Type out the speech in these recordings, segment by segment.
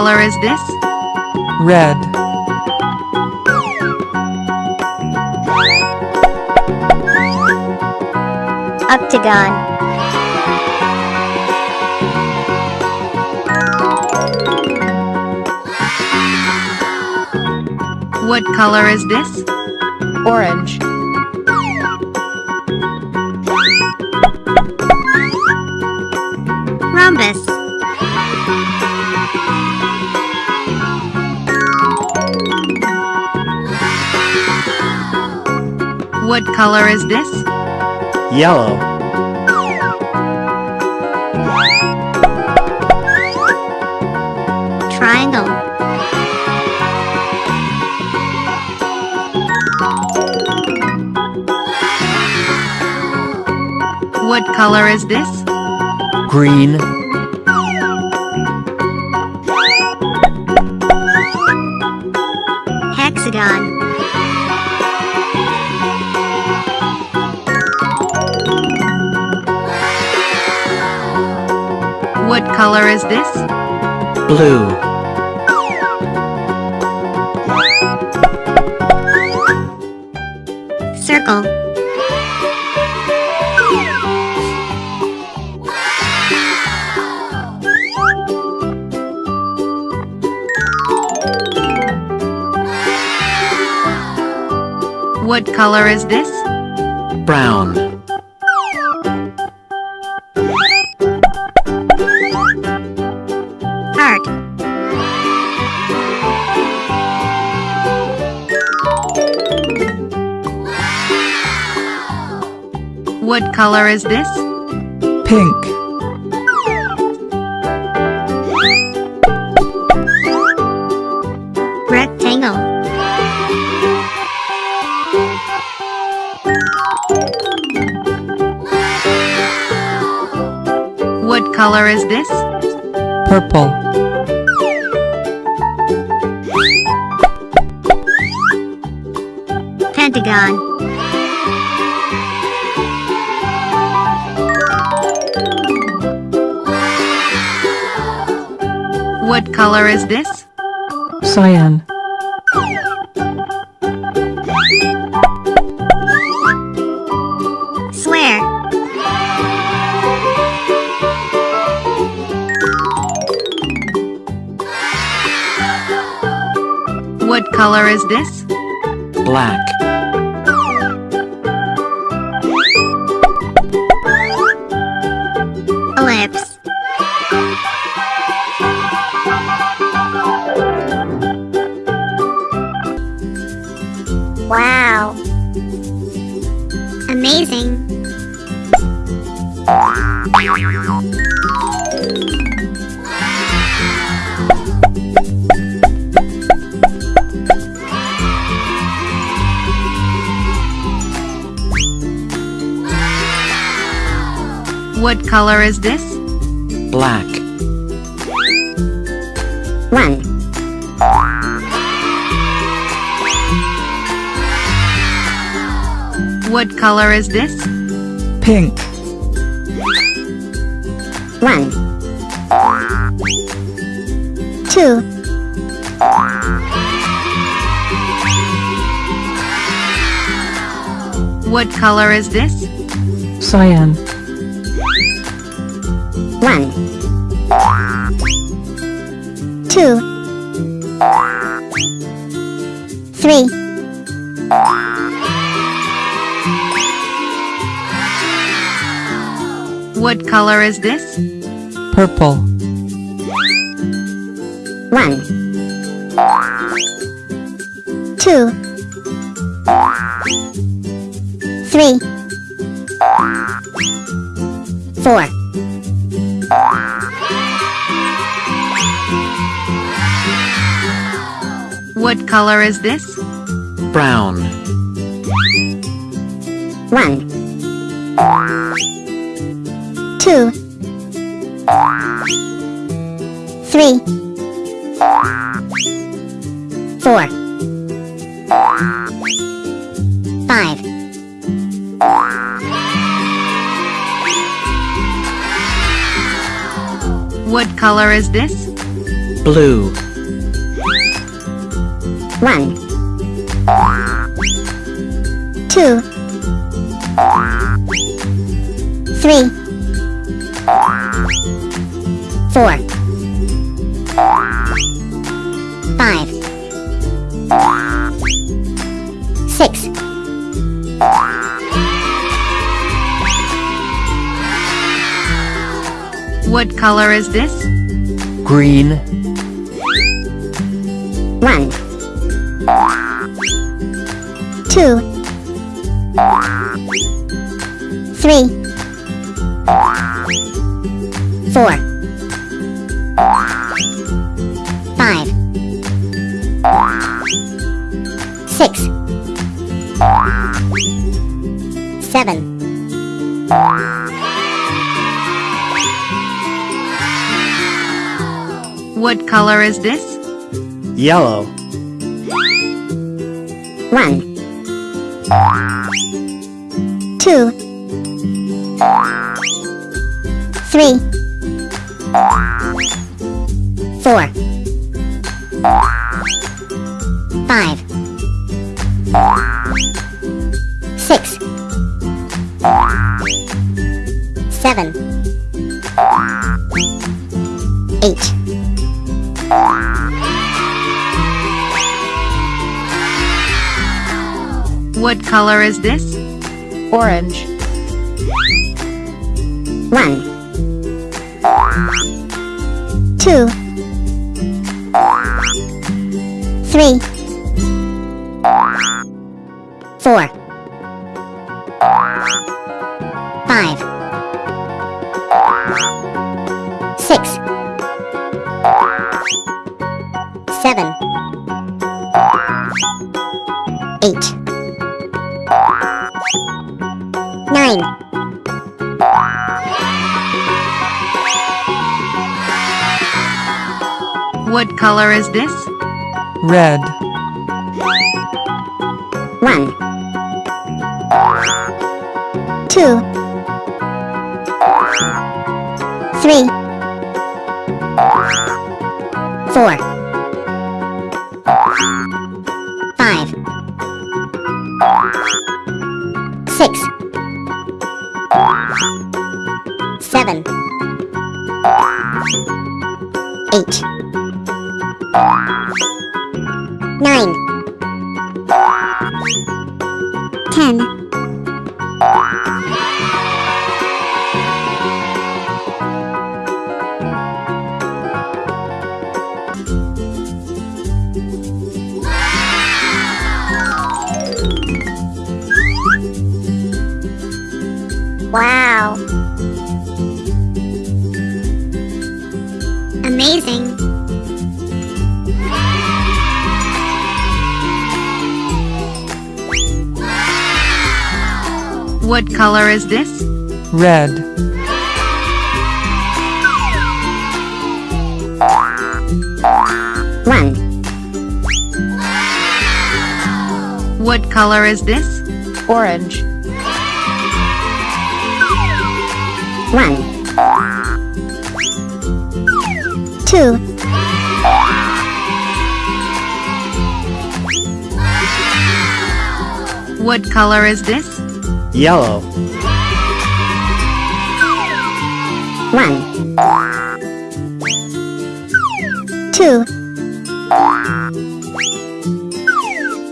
color is this? red, octagon, What color is this? orange, What color is this? yellow, triangle, What color is this? green, hexagon, color is this? blue, circle, What color is this? brown, What color is this? pink, rectangle, What color is this? purple, pentagon, What color is this? cyan, Swear. What color is this? black, Wow. Amazing. What color is this? black, One, What color is this? pink, one, two, What color is this? cyan, one, two, three, What color is this? purple, one, two, three, four, What color is this? brown, one, two, three, four, five, What color is this? blue, one, two, three, five, six, What color is this? green, one, two, three, four, five, six, seven, What color is this? yellow, one, two, three, four, five, six, seven, eight. What color is this? Orange. One, two, three, four, five, six, seven, eight, nine. What color is this? Red. One, two, three, four, Ten. Wow. What color is this? Red. One, What color is this? Orange. one, two, What color is this? Yellow, one, two,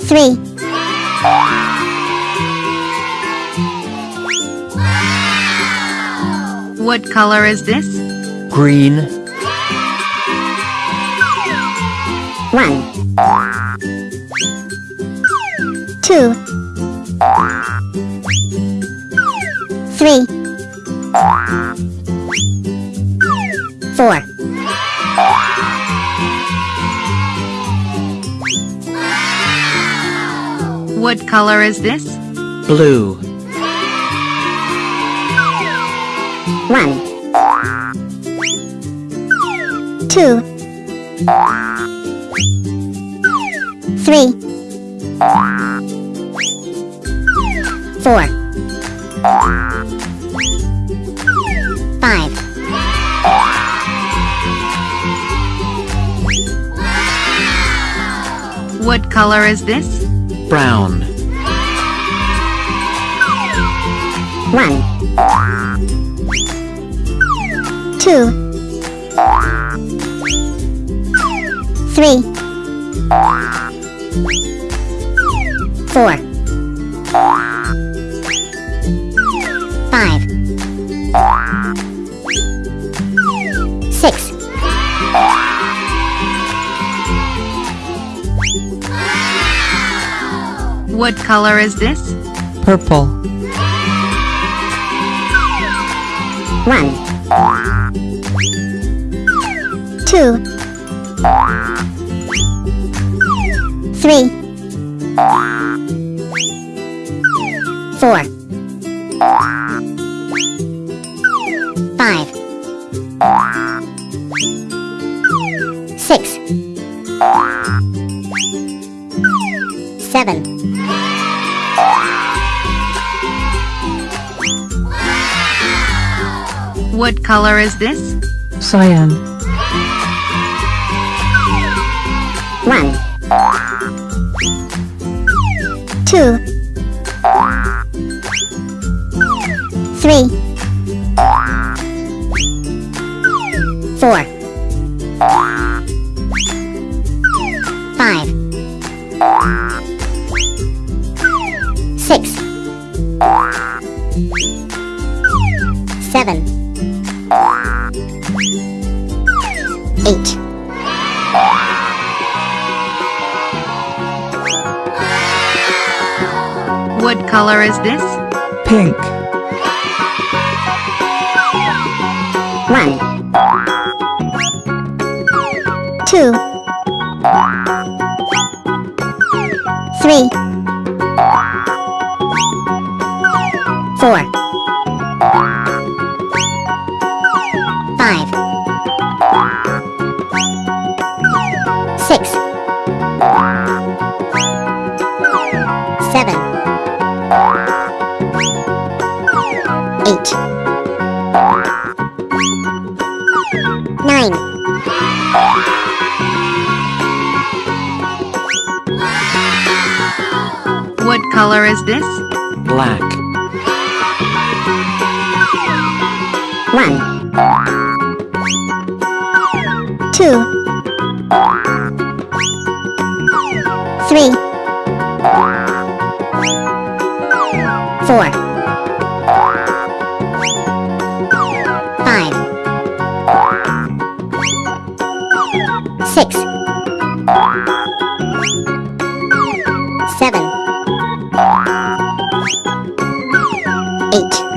three, What color is this? green, one, two, three, four, What color is this? blue, one, two, three, four, color is this? Brown. One. Two. Three. Four. Five. What color is this? Purple. One. Two. Three. Four. color is this? Cyan. 1 2 Eight. What color is this? Pink. One. Two. Three. Four. What color is this? Black. One. Two. Three. Four. Five. Six. Seven. Eight.